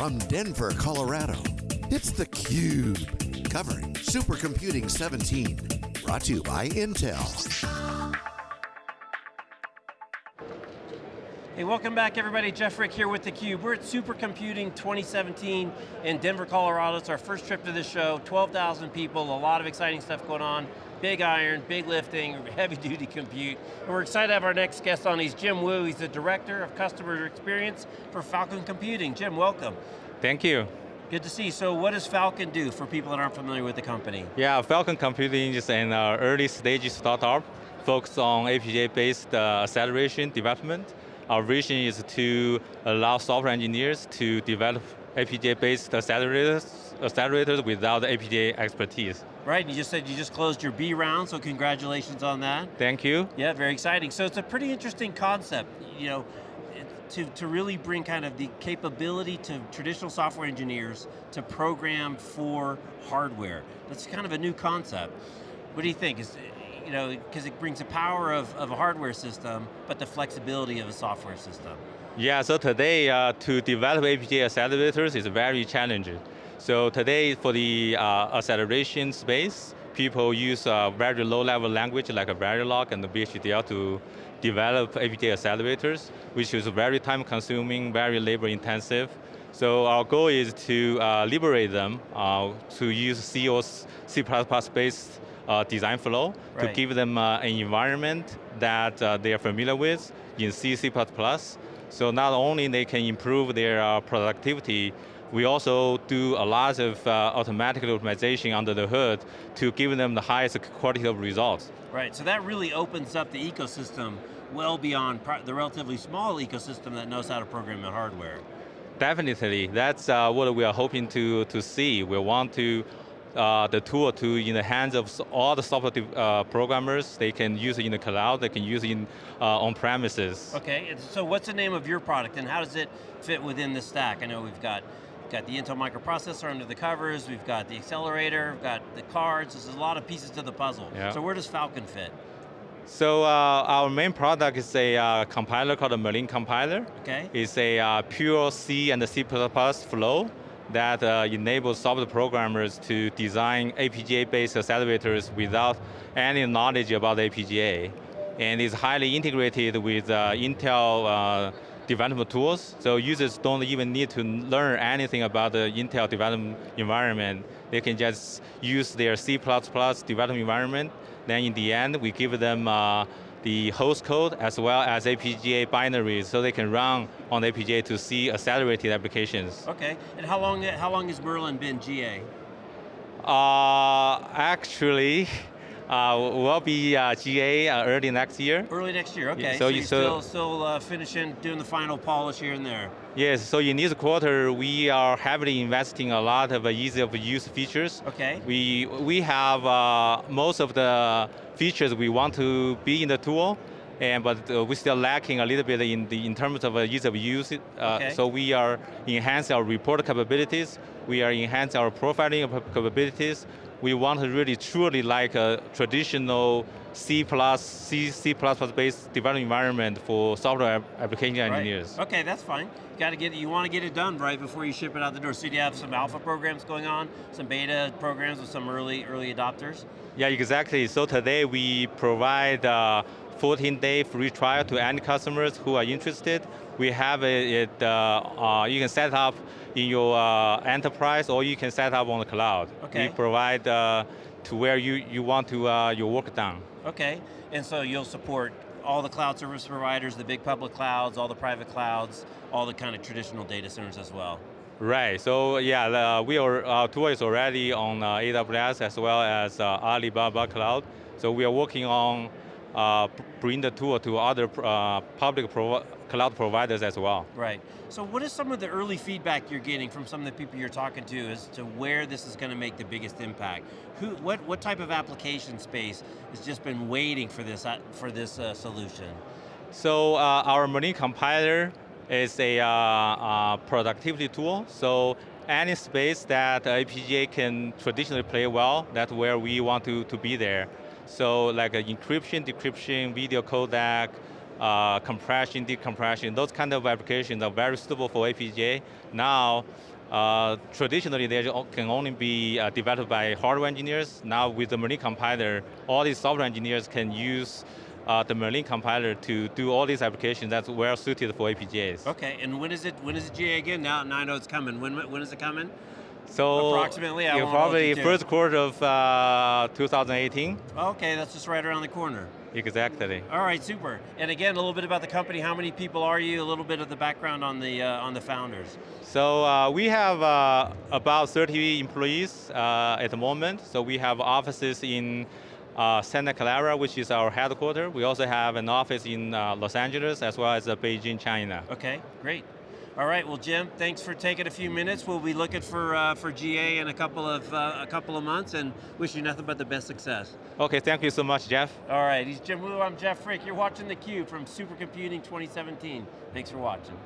From Denver, Colorado, it's theCUBE. Covering Supercomputing 17. Brought to you by Intel. Hey, welcome back everybody. Jeff Frick here with theCUBE. We're at Supercomputing 2017 in Denver, Colorado. It's our first trip to this show, 12,000 people, a lot of exciting stuff going on. Big iron, big lifting, heavy duty compute. And we're excited to have our next guest on. He's Jim Wu, he's the Director of Customer Experience for Falcon Computing. Jim, welcome. Thank you. Good to see you. So what does Falcon do for people that aren't familiar with the company? Yeah, Falcon Computing is an uh, early stage startup focused on FPGA-based uh, acceleration development. Our vision is to allow software engineers to develop FPGA-based accelerators, accelerators without FPGA expertise. Right, you just said you just closed your B round, so congratulations on that. Thank you. Yeah, very exciting. So it's a pretty interesting concept, you know, to, to really bring kind of the capability to traditional software engineers to program for hardware. That's kind of a new concept. What do you think? Is, you know, because it brings the power of, of a hardware system, but the flexibility of a software system. Yeah, so today uh, to develop FPGA accelerators is very challenging. So today for the uh, acceleration space, people use a very low level language like a Verilog and the VHDL to develop FPGA accelerators, which is very time consuming, very labor intensive. So our goal is to uh, liberate them uh, to use C or C++ based uh, design flow right. to give them uh, an environment that uh, they are familiar with in C, C++. So not only they can improve their uh, productivity, we also do a lot of uh, automatic optimization under the hood to give them the highest quality of results. Right, so that really opens up the ecosystem well beyond the relatively small ecosystem that knows how to program the hardware. Definitely, that's uh, what we are hoping to, to see. We want to uh, the tool to in the hands of all the software uh, programmers. They can use it in the cloud, they can use it in, uh, on premises. Okay, so what's the name of your product and how does it fit within the stack? I know we've got got the Intel microprocessor under the covers, we've got the accelerator, we've got the cards, there's a lot of pieces to the puzzle. Yeah. So where does Falcon fit? So uh, our main product is a uh, compiler called the Merlin compiler. Okay. It's a uh, pure C and C++ flow that uh, enables software programmers to design FPGA-based accelerators without any knowledge about FPGA. And is highly integrated with uh, Intel uh, development tools, so users don't even need to learn anything about the Intel development environment. They can just use their C++ development environment, then in the end, we give them uh, the host code as well as FPGA binaries so they can run on FPGA to see accelerated applications. Okay, and how long, how long has Merlin been GA? Uh, actually, uh, will be uh, GA uh, early next year. Early next year, okay. Yeah, so, so you're still, still uh, finishing, doing the final polish here and there. Yes, so in this quarter, we are heavily investing a lot of ease of use features. Okay. We, we have uh, most of the features we want to be in the tool, and but uh, we're still lacking a little bit in the in terms of uh, ease of use. Uh, okay. So we are enhancing our report capabilities. We are enhancing our profiling capabilities we want to really truly like a traditional C++, C, C++ based development environment for software application engineers. Right. Okay, that's fine. You got to get you want to get it done right before you ship it out the door. So do you have some alpha programs going on, some beta programs with some early early adopters? Yeah, exactly. So today we provide uh, 14-day free trial to any customers who are interested. We have it, uh, uh, you can set up in your uh, enterprise or you can set up on the cloud. Okay. We provide uh, to where you, you want to uh, your work done. Okay, and so you'll support all the cloud service providers, the big public clouds, all the private clouds, all the kind of traditional data centers as well. Right, so yeah, uh, we are, our tool is already on uh, AWS as well as uh, Alibaba Cloud. So we are working on bring the tool to other uh, public cloud providers as well. Right. So what is some of the early feedback you're getting from some of the people you're talking to as to where this is going to make the biggest impact? Who, what, what type of application space has just been waiting for this, uh, for this uh, solution? So uh, our Merlin compiler is a uh, uh, productivity tool. So any space that FPGA can traditionally play well, that's where we want to, to be there. So like encryption, decryption, video codec, uh, compression, decompression, those kind of applications are very suitable for FPGA. Now, uh, traditionally they can only be uh, developed by hardware engineers. Now with the Merlin compiler, all these software engineers can use uh, the Merlin compiler to do all these applications that's well suited for FPGAs. Okay, and when is it? When is it GA again? Now, now I know it's coming. When when is it coming? So Approximately, I yeah, won't hold probably first quarter of uh, 2018. Okay, that's just right around the corner. Exactly. All right, super. And again, a little bit about the company. How many people are you? A little bit of the background on the uh, on the founders. So uh, we have uh, about 30 employees uh, at the moment. So we have offices in uh, Santa Clara, which is our headquarters. We also have an office in uh, Los Angeles as well as Beijing, China. Okay, great. All right, well, Jim, thanks for taking a few minutes. We'll be looking for uh, for GA in a couple of uh, a couple of months, and wish you nothing but the best success. Okay, thank you so much, Jeff. All right, he's Jim Wu. I'm Jeff Frick. You're watching theCUBE from Supercomputing 2017. Thanks for watching.